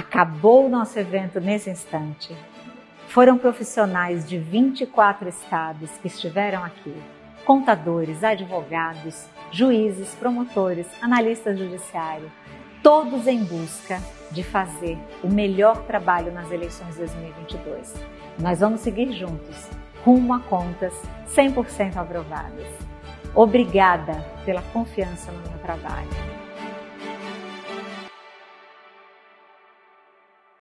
Acabou o nosso evento nesse instante. Foram profissionais de 24 estados que estiveram aqui. Contadores, advogados, juízes, promotores, analistas judiciários, todos em busca de fazer o melhor trabalho nas eleições de 2022. Nós vamos seguir juntos, rumo a contas 100% aprovadas. Obrigada pela confiança no meu trabalho.